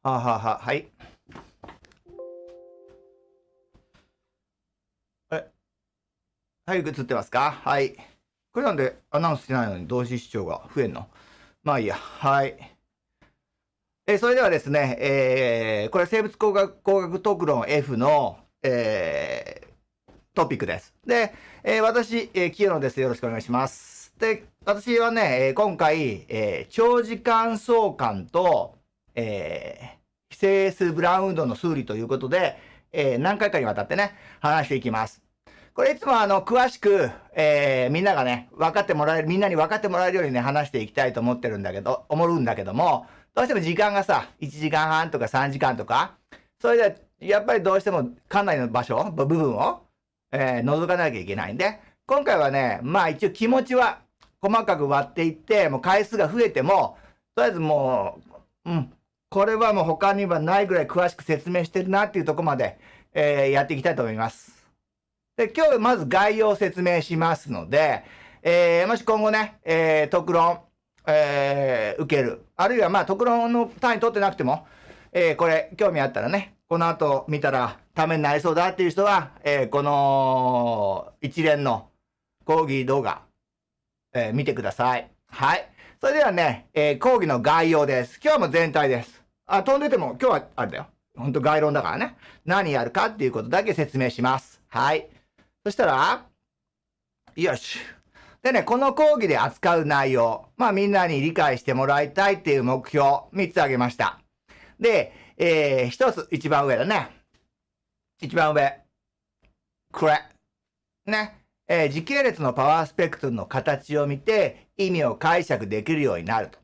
はあ、はは、はい。え、はい、映ってますか？はい。これなんでアナウンスしてないのに同時視聴が増えんの？まあいいや。はい。えーそれではですね、えーこれ生物工学工学特論 F の、えートピックです。で、えー私、えー清野です。よろしくお願いします。で、私はね、今回、えー長時間相関と、えー非整数ブラウン運動の数理ということで、えー何回かにわたってね、話していきます。これいつもあの、詳しく、えーみんながね、分かってもらえる、みんなに分かってもらえるようにね、話していきたいと思ってるんだけど、思うんだけども、どうしても時間がさ、1時間半とか3時間とか、それで、やっぱりどうしてもかなりの場所、部分を、えー覗かなきゃいけないんで、今回はね、まあ一応気持ちは細かく割っていって、もう回数が増えても、とりあえずもう、うん、これはもう他にはないぐらい詳しく説明してるなっていうとこまで、えーやっていきたいと思います。で、今日まず概要を説明しますので、えーもし今後ね、えー特論、えー受ける。あるいはまあ特論の単位取ってなくても、えーこれ興味あったらね、この後見たらためになりそうだっていう人は、えーこの一連の講義動画、えー見てください。はい。それではね、えー講義の概要です。今日も全体です。あ、飛んでても今日はあれだよ。本当概論だからね。何やるかっていうことだけ説明します。はい。そしたら、よし。でね、この講義で扱う内容、まあみんなに理解してもらいたいっていう目標、3つ挙げました。で、えー、1つ、一番上だね。一番上。これ。ね。えー時系列のパワースペクトルの形を見て意味を解釈できるようになると。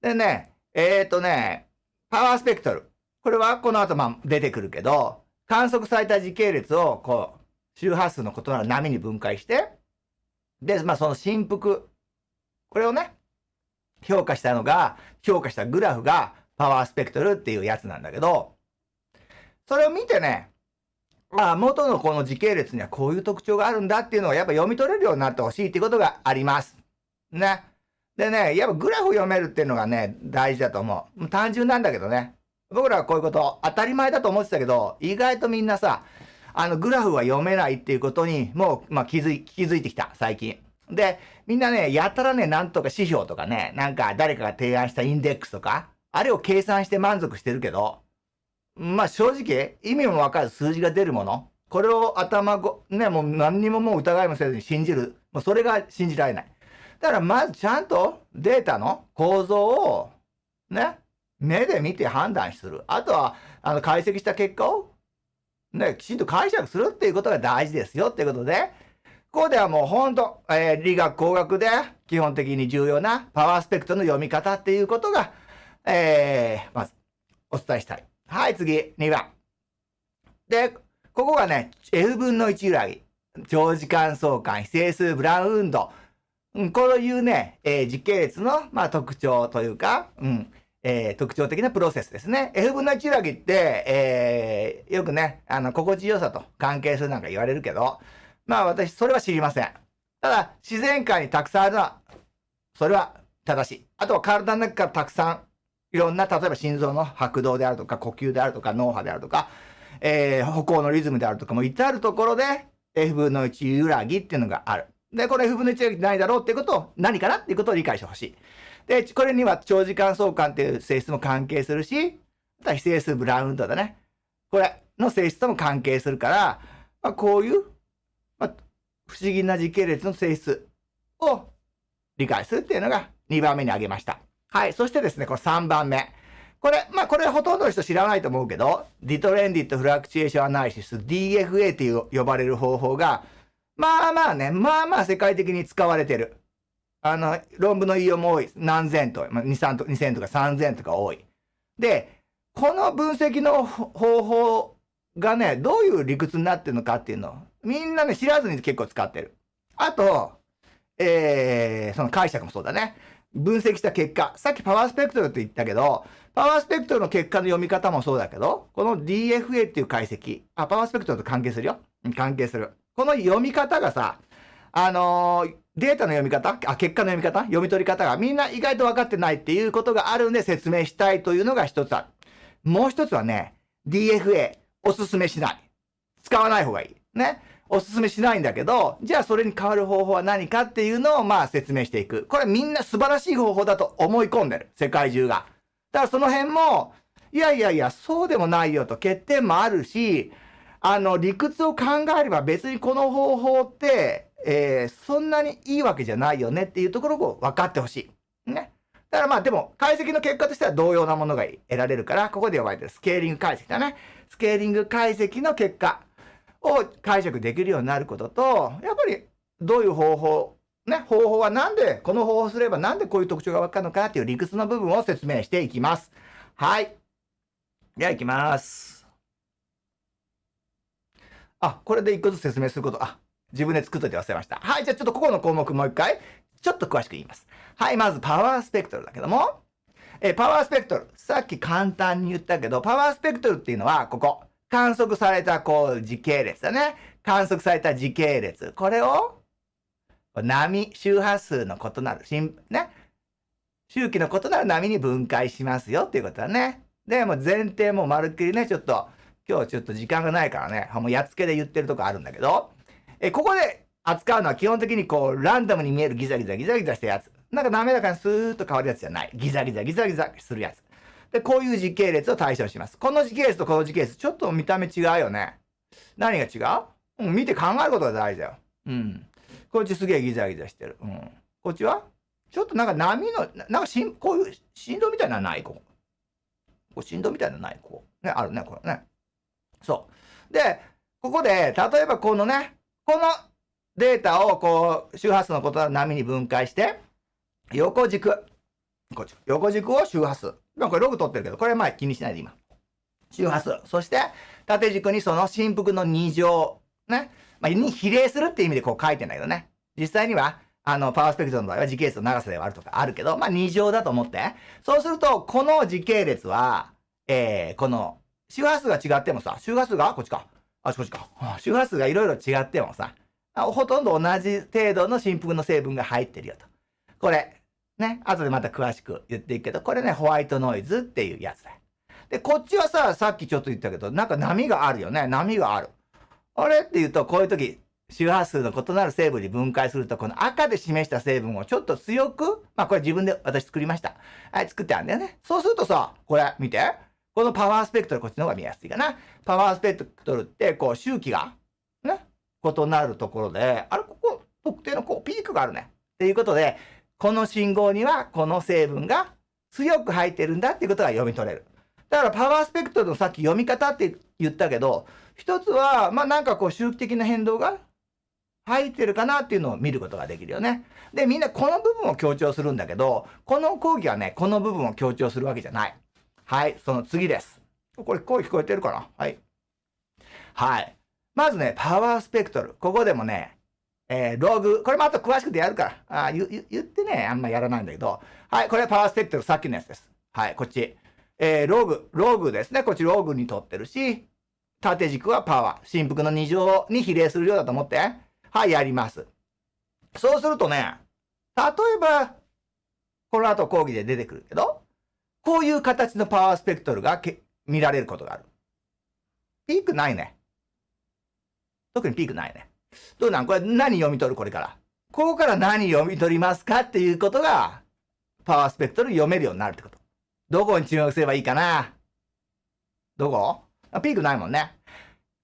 でね、えっ、とね、パワースペクトル。これはこの後まあ出てくるけど、観測された時系列をこう、周波数の異なる波に分解して、で、まあその振幅。これをね、評価したのが、評価したグラフがパワースペクトルっていうやつなんだけど、それを見てね、まあ元のこの時系列にはこういう特徴があるんだっていうのをやっぱ読み取れるようになってほしいっていうことがあります。ね。でね、やっぱグラフ読めるっていうのがね、大事だと思う。単純なんだけどね。僕らはこういうこと当たり前だと思ってたけど、意外とみんなさ、あのグラフは読めないっていうことにもう、まあ、気づい、気づいてきた、最近。で、みんなね、やたらね、なんとか指標とかね、なんか誰かが提案したインデックスとか、あれを計算して満足してるけど、まあ正直、意味もわかる数字が出るもの、これを頭ご、ね、もう何にももう疑いもせずに信じる。もうそれが信じられない。だからまずちゃんとデータの構造を、ね、目で見て判断する。あとは、あの、解析した結果を、ね、きちんと解釈するっていうことが大事ですよっていうことで、ここではもう本当、えー理学工学で基本的に重要なパワースペクトの読み方っていうことが、えーまずお伝えしたい。はい、次、2番。で、ここがね、F 分の1揺らぎ。長時間相関、非整数ブラウン運動。うん、こういうね、えー時系列の、まあ、特徴というか、うん、えー特徴的なプロセスですね。F 分の1揺らぎって、えーよくね、あの、心地よさと関係するなんか言われるけど、まあ私、それは知りません。ただ、自然界にたくさんあるのは、それは正しい。あとは体の中からたくさん、いろんな、例えば心臓の拍動であるとか、呼吸であるとか、脳波であるとか、えー歩行のリズムであるとかも至るところで F 分の1揺らぎっていうのがある。で、これ F 分の1揺らぎないだろうっていうことを、何かなっていうことを理解してほしい。で、これには長時間相関っていう性質も関係するし、あとは非整数ブラウンドだね。これの性質とも関係するから、まあ、こういう、まあ、不思議な時系列の性質を理解するっていうのが2番目に挙げました。はい。そしてですね、この3番目。これ、まあ、これほとんどの人知らないと思うけど、ディトレンディットフラクチュエーションアナリシス、DFA っていう呼ばれる方法が、まあまあね、まあまあ世界的に使われてる。あの、論文の引用も多い。何千と、まあ、2、3と、2000とか3000とか多い。で、この分析の方法がね、どういう理屈になってるのかっていうのを、みんなね、知らずに結構使ってる。あと、えー、その解釈もそうだね。分析した結果、さっきパワースペクトルって言ったけど、パワースペクトルの結果の読み方もそうだけど、この DFA っていう解析、あ、パワースペクトルと関係するよ。関係する。この読み方がさ、あのーデータの読み方？あ、結果の読み方？読み取り方がみんな意外と分かってないっていうことがあるんで説明したいというのが一つある。もう一つはね、DFA、おすすめしない。使わない方がいい。ね。おすすめしないんだけど、じゃあそれに変わる方法は何かっていうのをまあ説明していく。これみんな素晴らしい方法だと思い込んでる。世界中が。だからその辺も、いやいやいや、そうでもないよと欠点もあるし、あの、理屈を考えれば別にこの方法って、えー、そんなにいいわけじゃないよねっていうところを分かってほしい。ね。だからまあでも、解析の結果としては同様なものが得られるから、ここで呼ばれてるスケーリング解析だね。スケーリング解析の結果を解釈できるようになることと、やっぱりどういう方法、ね、方法はなんで、この方法すればなんでこういう特徴がわかるのかっていう理屈の部分を説明していきます。はい。では行きます。あ、これで一個ずつ説明すること、あ、自分で作っといて忘れました。はい、じゃあちょっとここの項目もう一回、ちょっと詳しく言います。はい、まずパワースペクトルだけども、えパワースペクトル。さっき簡単に言ったけど、パワースペクトルっていうのは、ここ。観測された、こう、時系列だね。観測された時系列。これを、波、周波数の異なる、ね。周期の異なる波に分解しますよっていうことだね。で、もう前提もまるっきりね、ちょっと、今日ちょっと時間がないからね、もうやっつけで言ってるとこあるんだけど、え、ここで扱うのは基本的にこう、ランダムに見えるギザギザギザギザしたやつ。なんか滑らかにスーッと変わるやつじゃない。ギザギザギザギザするやつ。で、こういう時系列を対象します。この時系列とこの時系列、ちょっと見た目違うよね。何が違う？うん、見て考えることが大事だよ。うん。こっちすげえギザギザしてる。うん。こっちは？ちょっとなんか波の、なんかしん、こういう振動みたいなのない？ここ。こう振動みたいなのない？ここ。ね、あるね、これね。そう。で、ここで、例えばこのね、このデータをこう、周波数の異なる波に分解して、横軸。こっち。横軸を周波数。今これログ取ってるけど、これ前気にしないで今。周波数。そして、縦軸にその振幅の2乗。ね。まあ、に比例するって意味でこう書いてんだけどね。実際には、あの、パワースペクトルの場合は時系列の長さで割るとかあるけど、まあ、2乗だと思って。そうすると、この時系列は、えー、この、周波数が違ってもさ、周波数が？こっちか。あ、こっちか。周波数がいろいろ違ってもさ、ほとんど同じ程度の振幅の成分が入ってるよと。これ、ね、後でまた詳しく言っていくけど、これね、ホワイトノイズっていうやつだよ。で、こっちはさ、さっきちょっと言ったけど、なんか波があるよね。波がある。あれって言うと、こういう時、周波数の異なる成分に分解すると、この赤で示した成分をちょっと強く、まあこれ自分で私作りました。はい、作ってあるんだよね。そうするとさ、これ見て。このパワースペクトル、こっちの方が見やすいかな。パワースペクトルって、こう周期が、ね、異なるところで、あれ、ここ、特定のこうピークがあるね。っていうことで、この信号にはこの成分が強く入ってるんだっていうことが読み取れる。だからパワースペクトルのさっき読み方って言ったけど、一つは、まあなんかこう周期的な変動が入ってるかなっていうのを見ることができるよね。で、みんなこの部分を強調するんだけど、この講義はね、この部分を強調するわけじゃない。はい、その次です。これ声聞こえてるかな？はい。はい。まずね、パワースペクトル。ここでもね、えー、ログ、これもあと詳しくてやるから、あ言言ってね、あんまやらないんだけど、はい、これはパワースペクトル、さっきのやつです。はい、こっち。えー、ログ、ログですね。こっちログに取ってるし、縦軸はパワー。振幅の2乗に比例するようだと思って。はい、やります。そうするとね、例えば、この後講義で出てくるけど、こういう形のパワースペクトルが見られることがある。ピークないね。特にピークないね。どうなん？これ何読み取る？これから。ここから何読み取りますかっていうことが、パワースペクトル読めるようになるってこと。どこに注目すればいいかな？どこ？ピークないもんね。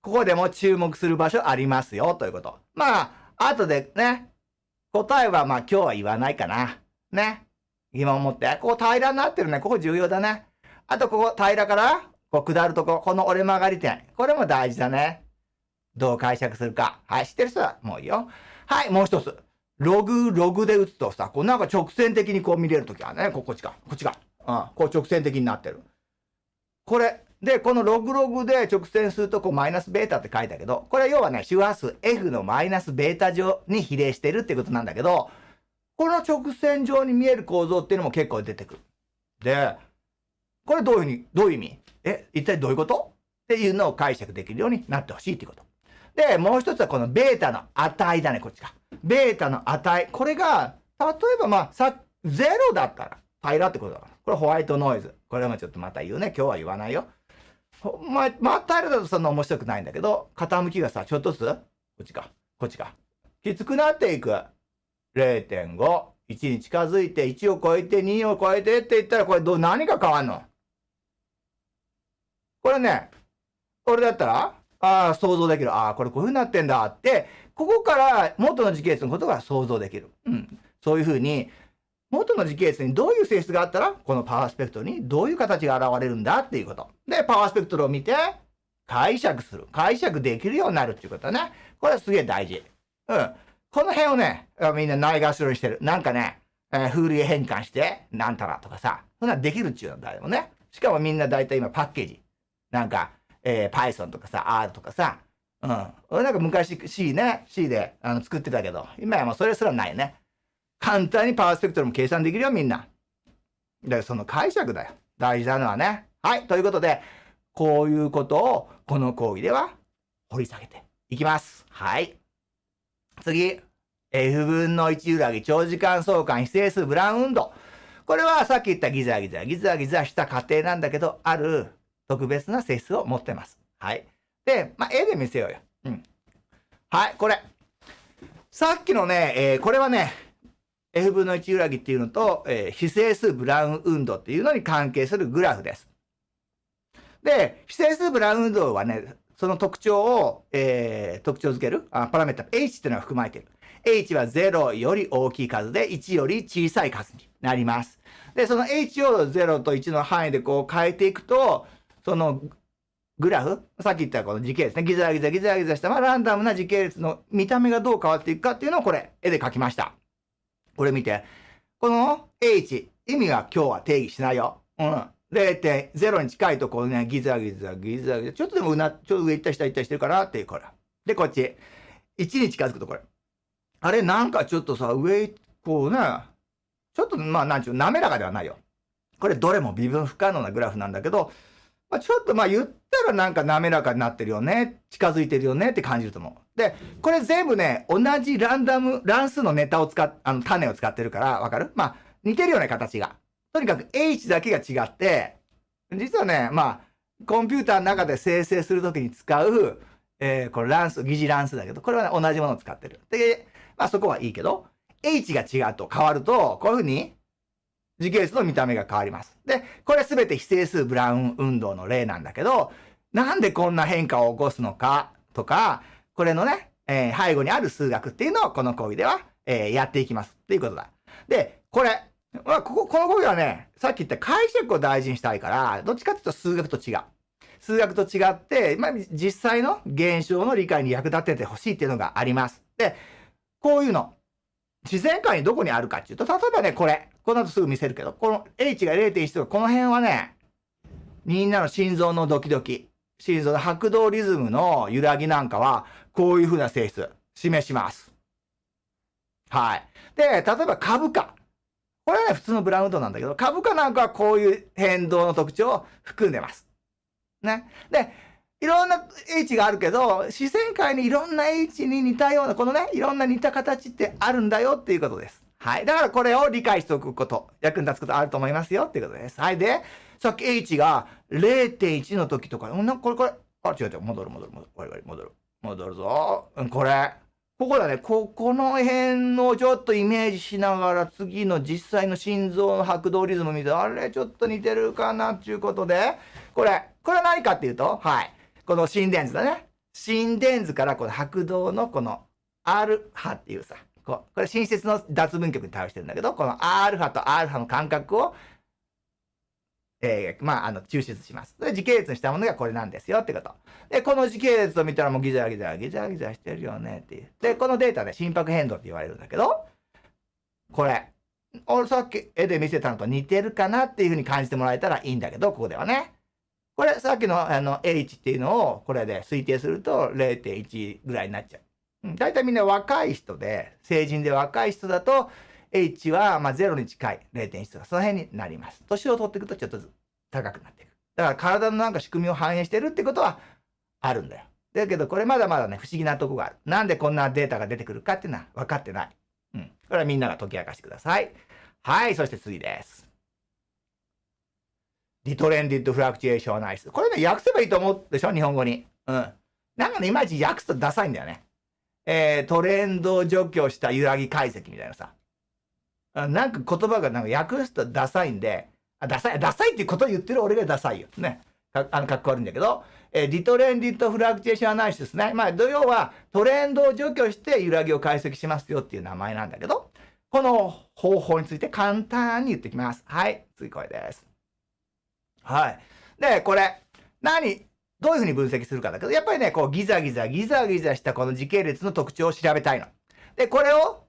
ここでも注目する場所ありますよ、ということ。まあ、後でね、答えはまあ今日は言わないかな。ね。今思って。ここ平らになってるね。ここ重要だね。あとここ平らから、こう下るとこ、この折れ曲がり点。これも大事だね。どう解釈するか。はい、知ってる人はもういいよ。はい、もう一つ。ログ、ログで打つとさ、こうなんか直線的にこう見れるときはね、ここっちか、こっちか。うん、こう直線的になってる。これ、で、このログログで直線するとこうマイナスベータって書いたけど、これは要はね、周波数 F のマイナスベータ上に比例してるってことなんだけど、この直線上に見える構造っていうのも結構出てくる。で、これどういうふうに、どういう意味？え、一体どういうこと？っていうのを解釈できるようになってほしいっていうこと。で、もう一つはこのベータの値だね、こっちか。ベータの値。これが、例えばまあ、さ、0だったら、平らってことだから。これホワイトノイズ。これもちょっとまた言うね。今日は言わないよ。ま、ま平らだとそんな面白くないんだけど、傾きがさ、ちょっとずつ、こっちか、こっちか。きつくなっていく。0.5。1に近づいて、1を超えて、2を超えてって言ったら、これどう、何が変わんの？これね、俺だったら、ああ、想像できる。ああ、これこういう風になってんだって、ここから元の時系列のことが想像できる。うん。そういう風に、元の時系列にどういう性質があったら、このパワースペクトルにどういう形が現れるんだ？っていうこと。で、パワースペクトルを見て、解釈する。解釈できるようになるっていうことね。これはすげえ大事。うん。この辺をね、みんなないがしろにしてる。なんかね、えー、風流変換して、なんたらとかさ、そんなできるっちゅうんだよね。しかもみんな大体今パッケージ。なんか、えー、Python とかさ、R とかさ、うん。俺なんか昔 C ね、C であの作ってたけど、今はもうそれすらないよね。簡単にパワースペクトルも計算できるよ、みんな。だからその解釈だよ。大事なのはね。はい。ということで、こういうことをこの講義では掘り下げていきます。はい。次。F 分の1裏木長時間相関非整数ブラウン運動。これはさっき言ったギザギザ、ギザギザした過程なんだけど、ある特別な性質を持ってます。はい。で、まあ、絵で見せようよ。うん。はい、これ。さっきのね、えー、これはね、F 分の1裏木っていうのと、えー、非整数ブラウン運動っていうのに関係するグラフです。で、非整数ブラウン運動はね、その特徴を、えー、特徴づけるあパラメータ H っていうのが含まれている。H は0より大きい数で1より小さい数になります。で、その H を0と1の範囲でこう変えていくと、そのグラフ、さっき言ったこの時系列ね、ギザギザギザギザした、まあ、ランダムな時系列の見た目がどう変わっていくかっていうのをこれ、絵で描きました。これ見て。この H、意味は今日は定義しないよ。うん。0.0に近いところね、ギザギザギザギザ、ちょっとでもうな、ちょっと上行った下行ったりしてるかなっていう、これ。で、こっち。1に近づくとこれ。あれ、なんかちょっとさ、上、こうね、ちょっと、まあ、なんちゅう、滑らかではないよ。これ、どれも微分不可能なグラフなんだけど、まあ、ちょっとまあ言ったらなんか滑らかになってるよね。近づいてるよねって感じると思う。で、これ全部ね、同じランダム、乱数のネタを使っ、あの、種を使ってるから、わかる？まあ、似てるよね、形が。とにかく H だけが違って、実はね、まあ、コンピューターの中で生成するときに使う、えー、これ乱数、疑似乱数だけど、これはね、同じものを使ってる。で、まあそこはいいけど、H が違うと変わると、こういうふうに時系列の見た目が変わります。で、これすべて非整数ブラウン運動の例なんだけど、なんでこんな変化を起こすのかとか、これのね、えー、背後にある数学っていうのをこの講義では、えー、やっていきますっていうことだ。で、これ、まあ、ここ、この講義はね、さっき言った解釈を大事にしたいから、どっちかっていうと数学と違う。数学と違って、まあ、実際の現象の理解に役立ててほしいっていうのがあります。で、こういうの、自然界にどこにあるかっていうと、例えばね、これ。この後すぐ見せるけど、この H が0.1とか、この辺はね、みんなの心臓のドキドキ、心臓の拍動リズムの揺らぎなんかは、こういう風な性質、示します。はい。で、例えば株価。これはね、普通のブラウンドなんだけど、株価なんかはこういう変動の特徴を含んでます。ね。で、いろんな H があるけど、自然界にいろんな H に似たような、このね、いろんな似た形ってあるんだよっていうことです。はい。だからこれを理解しておくこと、役に立つことあると思いますよっていうことです。はい。で、さっき H が0.1の時とか、うん、これこれ、あ、違う違う、戻る戻る戻る、戻る、戻る、戻るぞ。うん、これ。ここだね。ここの辺をちょっとイメージしながら、次の実際の心臓の拍動リズム見て、あれちょっと似てるかなっていうことで、これ、これは何かっていうと、はい。この心電図だね。心電図からこの拍動のこの R 波っていうさ、ここれ新設の脱分極に対応してるんだけど、この α と α の間隔を、えー、まあ、あの、抽出します。で、時系列にしたものがこれなんですよってこと。で、この時系列を見たらもうギザギザギザギザしてるよねっていう。で、このデータで心拍変動って言われるんだけど、これ、俺さっき絵で見せたのと似てるかなっていうふうに感じてもらえたらいいんだけど、ここではね。これ、さっきのあの H っていうのをこれで推定すると0.1ぐらいになっちゃう。大体みんな若い人で、成人で若い人だと、H はまあ0に近い0.1とか、その辺になります。年を取っていくとちょっとずつ高くなっていく。だから体のなんか仕組みを反映してるってことはあるんだよ。だけどこれまだまだね、不思議なとこがある。なんでこんなデータが出てくるかっていうのは分かってない。うん。これはみんなが解き明かしてください。はい、そして次です。リトレンディッドフラクチュエーションアナリス。これね、訳せばいいと思うでしょ日本語に。うん。なんかね、いまいち訳すとダサいんだよね。えー、トレンドを除去した揺らぎ解析みたいなさ。なんか言葉がなんか訳すとダサいんで、あ、ダサい、ダサいっていうことを言ってる俺がダサいよ。ね。かあの、かっこ悪いんだけど、えー、リトレンディットフラクチュエーションアナリシスね。まあ、土曜はトレンドを除去して揺らぎを解析しますよっていう名前なんだけど、この方法について簡単に言ってきます。はい。次これです。はい。で、これ、何、どういうふうに分析するかだけど、やっぱりね、こうギザギザ、ギザギザしたこの時系列の特徴を調べたいの。で、これを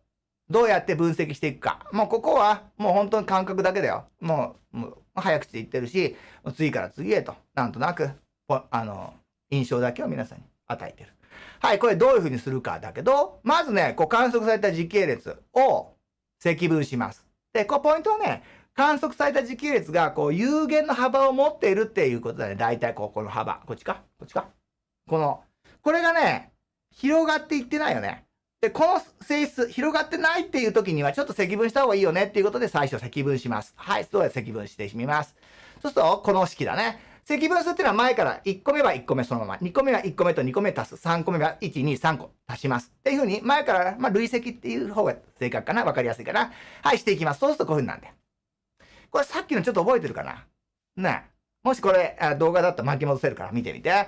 どうやって分析していくか。もうここはもう本当に感覚だけだよ。もう、もう早口で言ってるし、次から次へと、なんとなく、あの、印象だけを皆さんに与えてる。はい、これどういうふうにするかだけど、まずね、こう観測された時系列を積分します。で、こうポイントはね、観測された時系列がこう有限の幅を持っているっていうことだね。大体こう、この幅。こっちか？こっちか？この、これがね、広がっていってないよね。で、この性質、広がってないっていう時には、ちょっと積分した方がいいよねっていうことで、最初積分します。はい、そうや積分してみます。そうすると、この式だね。積分数っていうのは前から1個目は1個目そのまま、2個目は1個目と2個目足す、3個目は1、2、3個足します。っていうふうに、前から、まあ、累積っていう方が正確かなわかりやすいかな。はい、していきます。そうするとこういうふうになるんで。これさっきのちょっと覚えてるかな？ねもしこれ、動画だったら巻き戻せるから見てみて。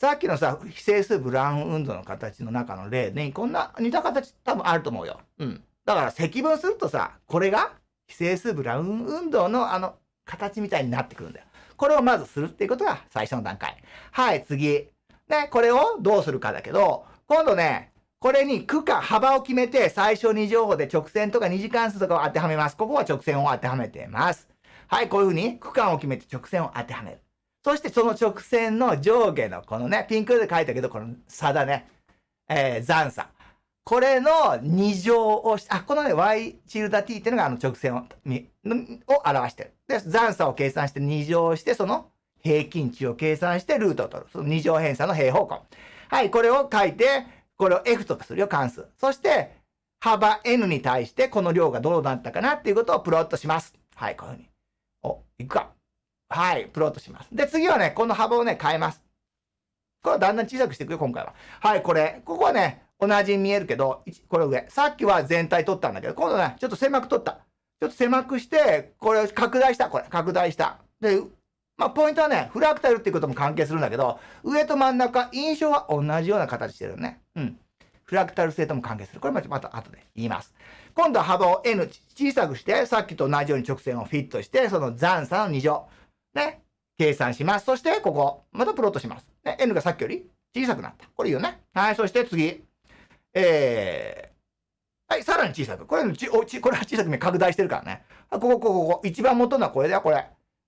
さっきのさ、非整数ブラウン運動の形の中の例に、こんな似た形多分あると思うよ。うん。だから積分するとさ、これが非整数ブラウン運動のあの形みたいになってくるんだよ。これをまずするっていうことが最初の段階。はい、次。ね、これをどうするかだけど、今度ね、これに区間、幅を決めて、最小2乗法で直線とか二次関数とかを当てはめます。ここは直線を当てはめてます。はい、こういうふうに区間を決めて直線を当てはめる。そしてその直線の上下のこのね、ピンクで書いたけど、この差だね。えー、残差。これの2乗をし、あ、このね、y チルダ t っていうのがあの直線を、を表してる。で、残差を計算して2乗して、その平均値を計算してルートを取る。その2乗偏差の平方根。はい、これを書いて、これを f とかするよ、関数。そして、幅 n に対してこの量がどうなったかなっていうことをプロットします。はい、こういうふうに。お、いくか。はい、プロットします。で、次はね、この幅をね、変えます。これはだんだん小さくしていくよ、今回は。はい、これ。ここはね、同じに見えるけど、これ上。さっきは全体取ったんだけど、今度ね、ちょっと狭く取った。ちょっと狭くして、これを拡大した。これ、拡大した。で、まあ、ポイントはね、フラクタルっていうことも関係するんだけど、上と真ん中、印象は同じような形してるよね。うん。フラクタル性とも関係する。これもまた後で言います。今度は幅を n 小さくして、さっきと同じように直線をフィットして、その残差の2乗。ね。計算します。そして、ここ、またプロットします。ね。n がさっきより小さくなった。これいいよね。はい。そして次。えー、はい、さらに小さく。これち、おち、これは小さく拡大してるからね。ここ、ここ、ここ。一番元のはこれだよ、これ。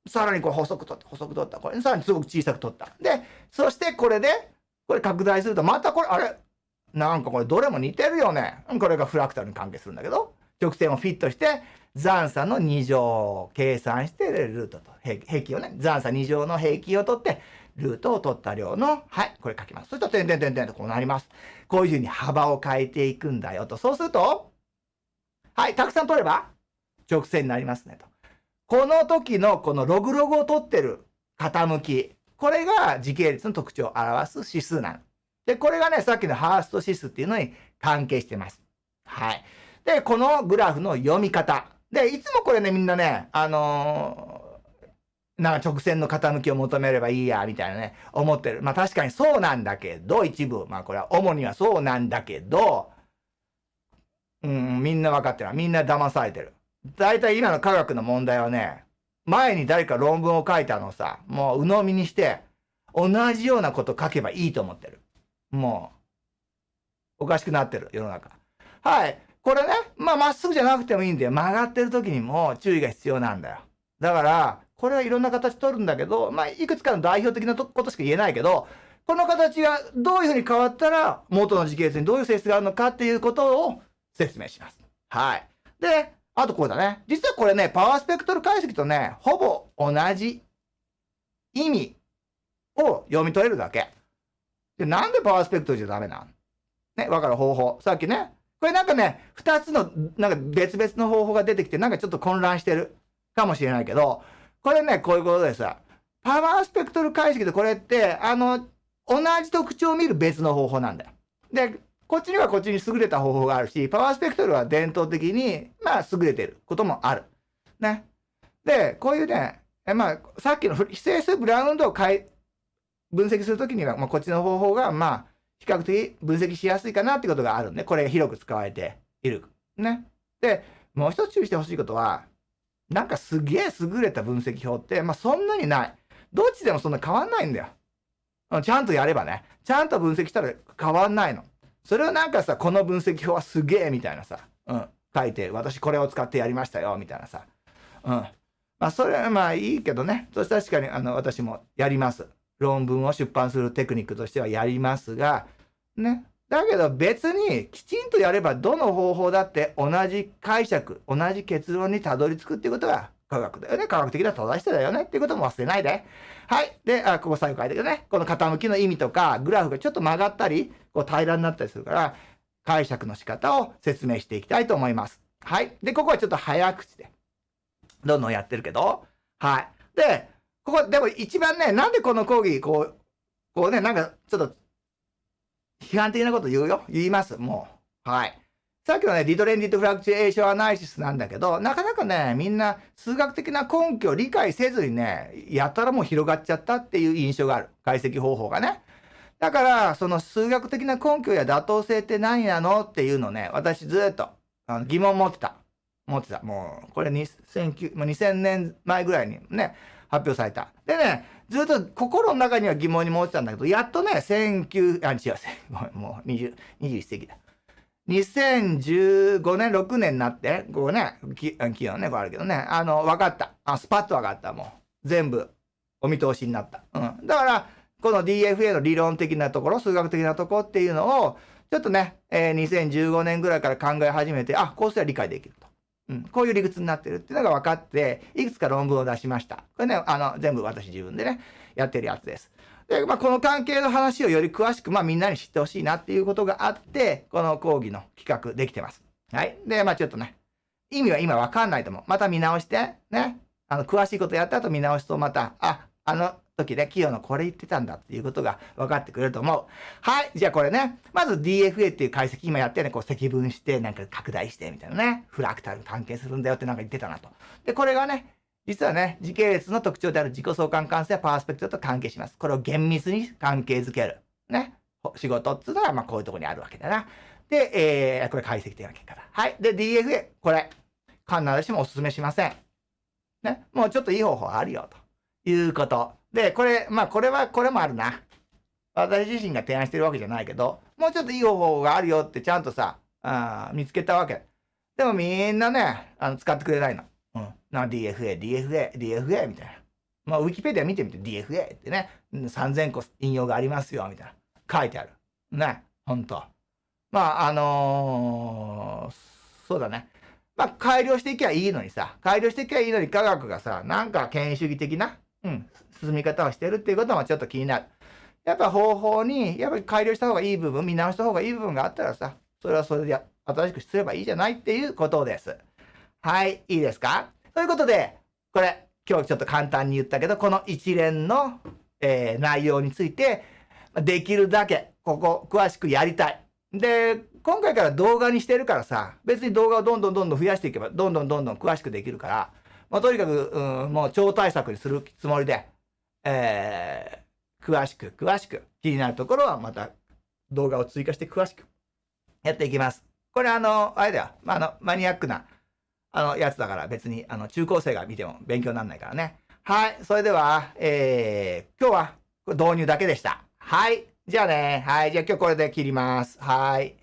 さらにこれ細く取った、細く取った。これ、さらにすごく小さく取った。で、そしてこれで、これ拡大すると、またこれ、あれ？なんかこれどれも似てるよね。これがフラクタルに関係するんだけど、直線をフィットして、残差の2乗を計算して、ルートと平均をね、残差2乗の平均を取って、ルートを取った量の、はい、これ書きます。そしたら、点々点々とこうなります。こういうふうに幅を変えていくんだよと。そうすると、はい、たくさん取れば、直線になりますねと。この時のこのログログを取ってる傾き、これが時系列の特徴を表す指数なの。で、これがね、さっきのハースト指数っていうのに関係してます。はい。で、このグラフの読み方。で、いつもこれね、みんなね、あのー、なんか直線の傾きを求めればいいや、みたいなね、思ってる。まあ確かにそうなんだけど、一部、まあこれは主にはそうなんだけど、うん、みんな分かってる。みんな騙されてる。大体今の科学の問題はね、前に誰か論文を書いたのをさ、もう鵜呑みにして、同じようなこと書けばいいと思ってる。もう、おかしくなってる、世の中。はい。これね、まあ、まっすぐじゃなくてもいいんだよ。曲がってる時にも注意が必要なんだよ。だから、これはいろんな形取るんだけど、まあ、いくつかの代表的なことしか言えないけど、この形がどういうふうに変わったら、元の時系列にどういう性質があるのかっていうことを説明します。はい。で、あとこれだね。実はこれね、パワースペクトル解析とね、ほぼ同じ意味を読み取れるだけ。で、なんでパワースペクトルじゃダメなん？ね、わかる方法。さっきね、これなんかね、二つの、なんか別々の方法が出てきて、なんかちょっと混乱してるかもしれないけど、これね、こういうことでさ、パワースペクトル解析でこれって、あの、同じ特徴を見る別の方法なんだよ。で、こっちにはこっちに優れた方法があるし、パワースペクトルは伝統的に、まあ、優れてることもある。ね。で、こういうね、えまあ、さっきの非整数ブラウンドを分析するときには、まあ、こっちの方法が、まあ、比較的分析しやすいかなってことがあるんで、これ広く使われている。ね。で、もう一つ注意してほしいことは、なんかすげえ優れた分析法って、まあ、そんなにない。どっちでもそんな変わんないんだよ。ちゃんとやればね。ちゃんと分析したら変わんないの。それをなんかさ、この分析法はすげえみたいなさ、うん、書いて、私これを使ってやりましたよ、みたいなさ。うん。まあ、それはまあいいけどね。そして確かに、あの、私もやります。論文を出版するテクニックとしてはやりますが、ね。だけど別にきちんとやればどの方法だって同じ解釈、同じ結論にたどり着くっていうことが科学だよね。科学的な正しさだよね。っていうことも忘れないで。はい。で、あここ最後書いてるね。この傾きの意味とか、グラフがちょっと曲がったり、こう平らになったりするから、解釈の仕方を説明していきたいと思います。はい。で、ここはちょっと早口で、どんどんやってるけど、はい。で、ここ、でも一番ね、なんでこの講義、こう、こうね、なんか、ちょっと、批判的なこと言うよ。言います。もう。はい。さっきのね、ディトレンディットフラクチュエーションアナリシスなんだけど、なかなかね、みんな数学的な根拠を理解せずにね、やったらもう広がっちゃったっていう印象がある。解析方法がね。だから、その数学的な根拠や妥当性って何なのっていうのね、私ずっとあの疑問持ってた。持ってた。もう、これ2009、2000年前ぐらいにね、発表された。でね、ずっと心の中には疑問に持ってたんだけど、やっとね、19、あ、違う、もう20、21世紀だ。2015年、6年になって、こうね、企業ね、こうあるけどね、あの、分かった。あ、スパッと分かった、もう。全部、お見通しになった。うん。だから、この DFA の理論的なところ、数学的なところっていうのを、ちょっとね、えー、2015年ぐらいから考え始めて、あ、こうすれば理解できる。うん。こういう理屈になってるっていうのが分かって、いくつか論文を出しました。これね、あの、全部私自分でね、やってるやつです。で、まあ、この関係の話をより詳しく、まあ、みんなに知ってほしいなっていうことがあって、この講義の企画できてます。はい。で、まあ、ちょっとね、意味は今わかんないと思う。また見直して、ね。あの、詳しいことやった後見直すとまた、あ、あの時ね、企業のこれ言ってたんだっていうことが分かってくれると思う。はい。じゃあこれね、まず DFA っていう解析今やってね、こう積分して、なんか拡大してみたいなね、フラクタルに関係するんだよってなんか言ってたなと。で、これがね、実はね、時系列の特徴である自己相関関数やパースペクトと関係します。これを厳密に関係づける。ね。仕事っていうのは、まあこういうとこにあるわけだな。で、えー、これ解析的な結果だ。はい。で、DFA。これ、必ずしもお勧めしません。ね。もうちょっといい方法あるよ、ということ。で、これ、まあこれは、これもあるな。私自身が提案してるわけじゃないけど、もうちょっといい方法があるよってちゃんとさ、あ見つけたわけ。でもみんなね、あの使ってくれないの。うん。な、DFA、DFA、DFA みたいな。まあ、ウィキペディア見てみて DFA ってね、3000個引用がありますよ、みたいな。書いてある。ね。ほんと。まあ、あのー、そうだね。まあ、改良していけばいいのにさ、改良していけばいいのに科学がさ、なんか権威主義的な、うん、進み方をしてるっていうこともちょっと気になる。やっぱ方法に、やっぱり改良した方がいい部分、見直した方がいい部分があったらさ、それはそれで新しくすればいいじゃないっていうことです。はい、いいですか？ということで、これ、今日ちょっと簡単に言ったけど、この一連の、えー、内容について、できるだけ、ここ、詳しくやりたい。で、今回から動画にしてるからさ、別に動画をどんどんどんどん増やしていけば、どんどんどんどん詳しくできるから、まあ、とにかく、うん、もう超対策にするつもりで、えー、詳しく、詳しく、気になるところはまた動画を追加して詳しくやっていきます。これあの、あれだよ、まあ、あの、マニアックなあの、やつだから別に、あの、中高生が見ても勉強にならないからね。はい。それでは、えー、今日は導入だけでした。はい。じゃあね。はい。じゃあ今日これで切ります。はい。